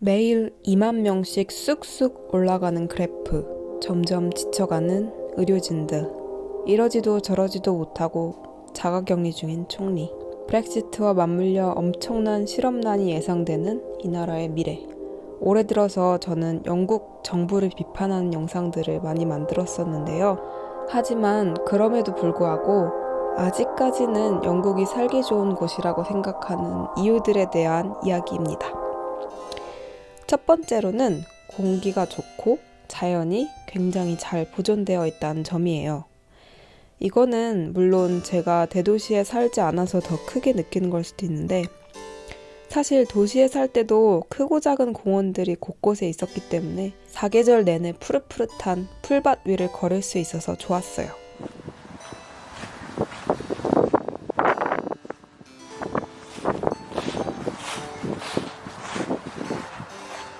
매일 2만 명씩 쑥쑥 올라가는 그래프. 점점 지쳐가는 의료진들. 이러지도 저러지도 못하고 자가격리 중인 총리. 브렉시트와 맞물려 엄청난 실업난이 예상되는 이 나라의 미래. 올해 들어서 저는 영국 정부를 비판하는 영상들을 많이 만들었었는데요. 하지만 그럼에도 불구하고 아직까지는 영국이 살기 좋은 곳이라고 생각하는 이유들에 대한 이야기입니다. 첫 번째로는 공기가 좋고 자연이 굉장히 잘 보존되어 있다는 점이에요. 이거는 물론 제가 대도시에 살지 않아서 더 크게 느끼는 걸 수도 있는데 사실 도시에 살 때도 크고 작은 공원들이 곳곳에 있었기 때문에 사계절 내내 푸릇푸릇한 풀밭 위를 걸을 수 있어서 좋았어요.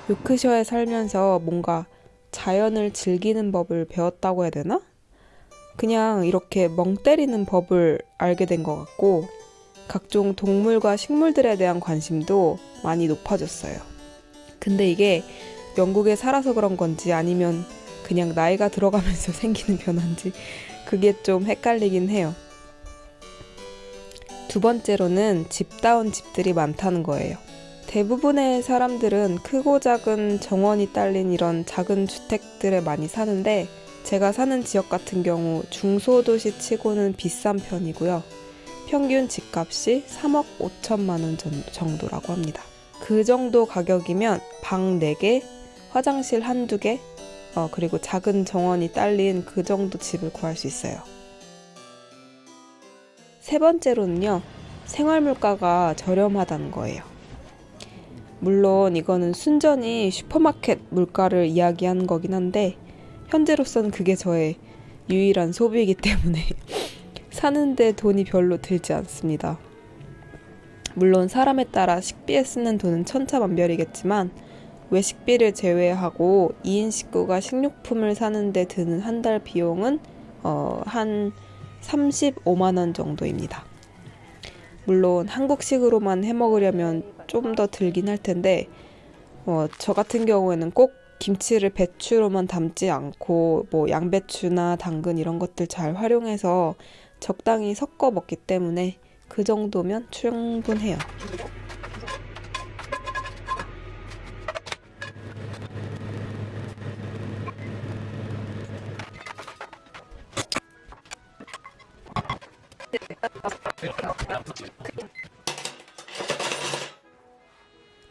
요크셔에 살면서 뭔가 자연을 즐기는 법을 배웠다고 해야 되나? 그냥 이렇게 멍 때리는 법을 알게 된 것 같고, 각종 동물과 식물들에 대한 관심도 많이 높아졌어요. 근데 이게 영국에 살아서 그런 건지 아니면 그냥 나이가 들어가면서 생기는 변화인지 그게 좀 헷갈리긴 해요. 두 번째로는 집다운 집들이 많다는 거예요. 대부분의 사람들은 크고 작은 정원이 딸린 이런 작은 주택들에 많이 사는데 제가 사는 지역 같은 경우 중소도시 치고는 비싼 편이고요. 평균 집값이 3억 5천만 원 정도라고 합니다. 그 정도 가격이면 방 4개, 화장실 한두 개, 어, 그리고 작은 정원이 딸린 그 정도 집을 구할 수 있어요. 세 번째로는요, 생활 물가가 저렴하다는 거예요. 물론 이거는 순전히 슈퍼마켓 물가를 이야기하는 거긴 한데 현재로서는 그게 저의 유일한 소비이기 때문에 사는데 돈이 별로 들지 않습니다. 물론 사람에 따라 식비에 쓰는 돈은 천차만별이겠지만 외식비를 제외하고 2인 식구가 식료품을 사는데 드는 한 달 비용은 어, 한 35만 원 정도입니다. 물론 한국식으로만 해 먹으려면 좀 더 들긴 할 텐데 어, 저 같은 경우에는 꼭 김치를 배추로만 담지 않고 뭐 양배추나 당근 이런 것들 잘 활용해서 적당히 섞어 먹기 때문에 그 정도면 충분해요.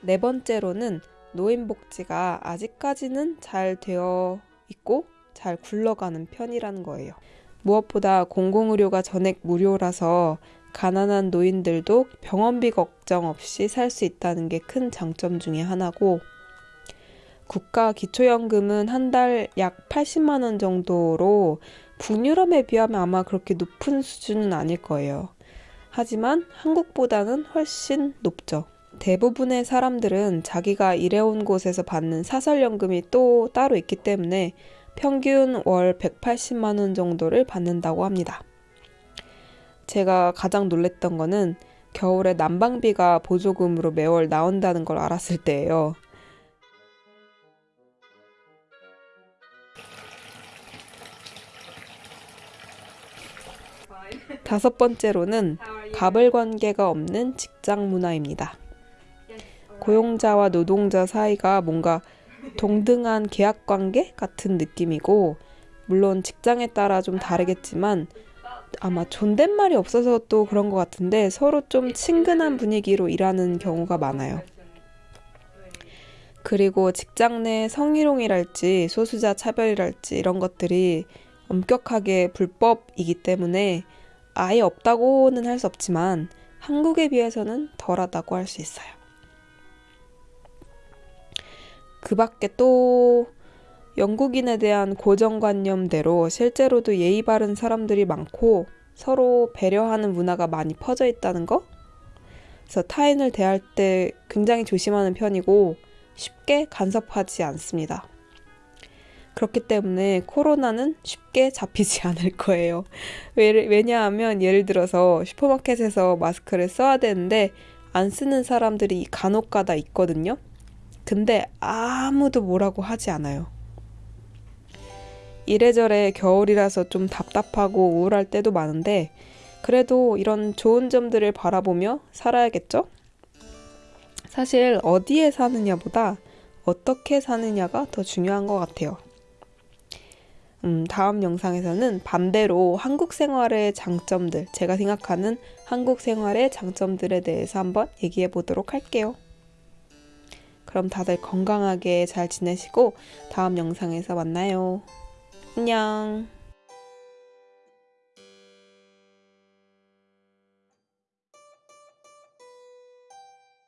네 번째로는 노인복지가 아직까지는 잘 되어 있고 잘 굴러가는 편이라는 거예요. 무엇보다 공공의료가 전액 무료라서 가난한 노인들도 병원비 걱정 없이 살 수 있다는 게 큰 장점 중의 하나고 국가 기초연금은 한 달 약 80만 원 정도로 북유럽에 비하면 아마 그렇게 높은 수준은 아닐 거예요. 하지만 한국보다는 훨씬 높죠. 대부분의 사람들은 자기가 일해온 곳에서 받는 사설연금이 또 따로 있기 때문에 평균 월 180만 원 정도를 받는다고 합니다. 제가 가장 놀랬던 거는 겨울에 난방비가 보조금으로 매월 나온다는 걸 알았을 때예요. 다섯 번째로는 가불 관계가 없는 직장 문화입니다. 고용자와 노동자 사이가 뭔가 동등한 계약 관계 같은 느낌이고, 물론 직장에 따라 좀 다르겠지만, 아마 존댓말이 없어서 또 그런 것 같은데 서로 좀 친근한 분위기로 일하는 경우가 많아요. 그리고 직장 내 성희롱이랄지 소수자 차별이랄지 이런 것들이 엄격하게 불법이기 때문에 아예 없다고는 할 수 없지만 한국에 비해서는 덜하다고 할 수 있어요. 그 밖에 또 영국인에 대한 고정관념대로 실제로도 예의 바른 사람들이 많고 서로 배려하는 문화가 많이 퍼져 있다는 거? 그래서 타인을 대할 때 굉장히 조심하는 편이고 쉽게 간섭하지 않습니다. 그렇기 때문에 코로나는 쉽게 잡히지 않을 거예요. 왜냐하면 예를 들어서 슈퍼마켓에서 마스크를 써야 되는데 안 쓰는 사람들이 간혹 가다 있거든요. 근데 아무도 뭐라고 하지 않아요. 이래저래 겨울이라서 좀 답답하고 우울할 때도 많은데 그래도 이런 좋은 점들을 바라보며 살아야겠죠? 사실 어디에 사느냐보다 어떻게 사느냐가 더 중요한 것 같아요. 음, 다음 영상에서는 반대로 한국 생활의 장점들, 제가 생각하는 한국 생활의 장점들에 대해서 한번 얘기해 보도록 할게요. 그럼 다들 건강하게 잘 지내시고 다음 영상에서 만나요. 안녕.